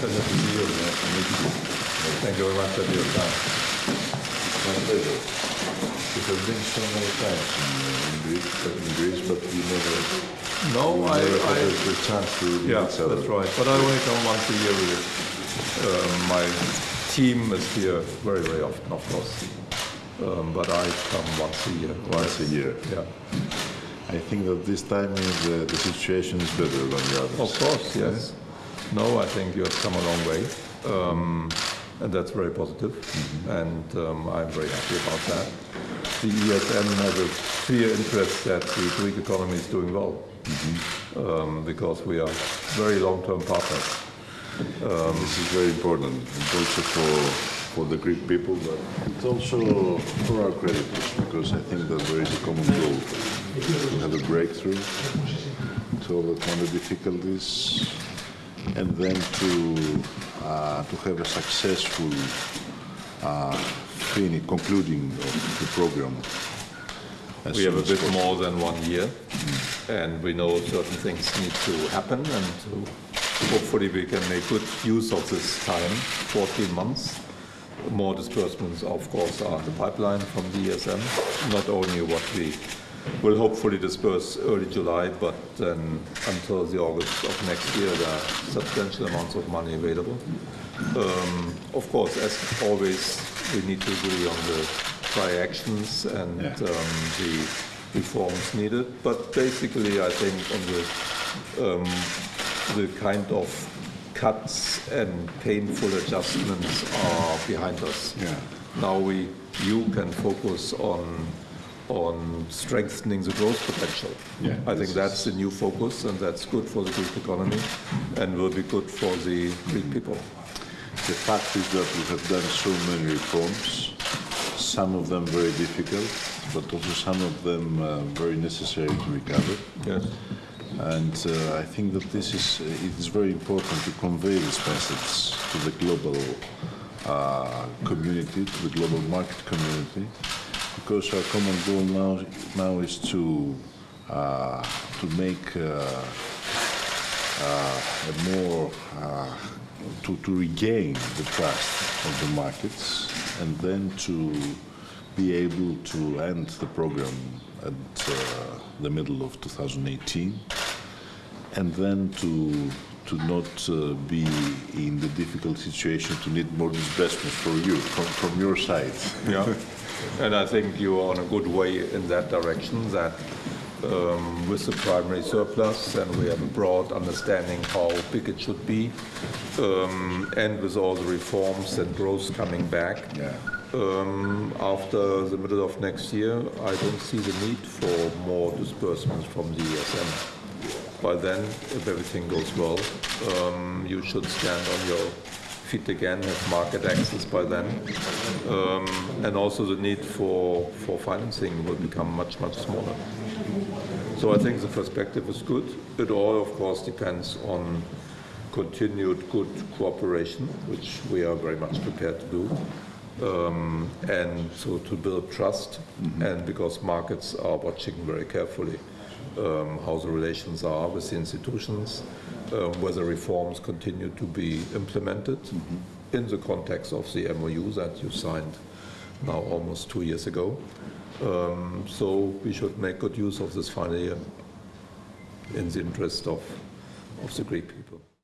Pleasure to see you. Thank you very much for your time. My pleasure. You have been so many times in, Greece, but in Greece, but you never, No, you I, never I had the chance to yeah, each other. that's right. But I only come once a year with um, my team is here very, very often, of course. Um, but I come once a year. Once a year. Yeah. I think that this time is, uh, the situation is better than the others. Of course, yes. No, I think you have come a long way, um, and that's very positive. positive, and um, I'm very happy about that. The ESM has a clear interest that the Greek economy is doing well, um, because we are very long-term partners. This is very important, also for, for the Greek people, but it's also for our creditors, because I think that there is a common goal to have a breakthrough, to overcome the difficulties, and then to, uh, to have a successful uh, finish, concluding of the program. as We have a bit more than one year, and we know certain things need to happen, and so hopefully we can make good use of this time, 14 months. More disbursements, of course, are in the pipeline from the ESM, not only what we will hopefully disperse early July, but then until the August of next year, there are substantial amounts of money available. Um, Of course, as always, we need to agree on the prior actions and Yeah. um, the reforms needed. But basically, I think on the, um, the kind of cuts and painful adjustments are behind us. Yeah. Now we, you can focus on, on strengthening the growth potential. Yeah, I think that's the new focus, and that's good for the Greek economy, and will be good for the Greek people. The fact is that we have done so many reforms, some of them very difficult, but also some of them uh, very necessary to recover. Yes. And uh, I think that this is it is very important to convey this message to the global uh, community, to the global market community, because our common goal now now is to uh, to make uh, uh, a more uh, to, to regain the trust of the markets and then to be able to end the program at uh, the middle of 2018 and then to to not uh, be in the difficult situation to need more disbursements for you from, from your side. Yeah, and I think you are on a good way in that direction, that um, with the primary surplus, and we have a broad understanding how big it should be, um, and with all the reforms and growth coming back, Yeah. um, after the middle of next year, I don't see the need for more disbursements from the ESM. By then, if everything goes well, um, you should stand on your feet again, have market access by then. Um, and also the need for, for financing will become much, much smaller. So I think the perspective is good. It all, of course, depends on continued good cooperation, which we are very much prepared to do. Um, and so to build trust, and because markets are watching very carefully um, how the relations are with the institutions, um, whether reforms continue to be implemented in the context of the MOU that you signed now almost two years ago. Um, so we should make good use of this final year in the interest of, of the Greek people.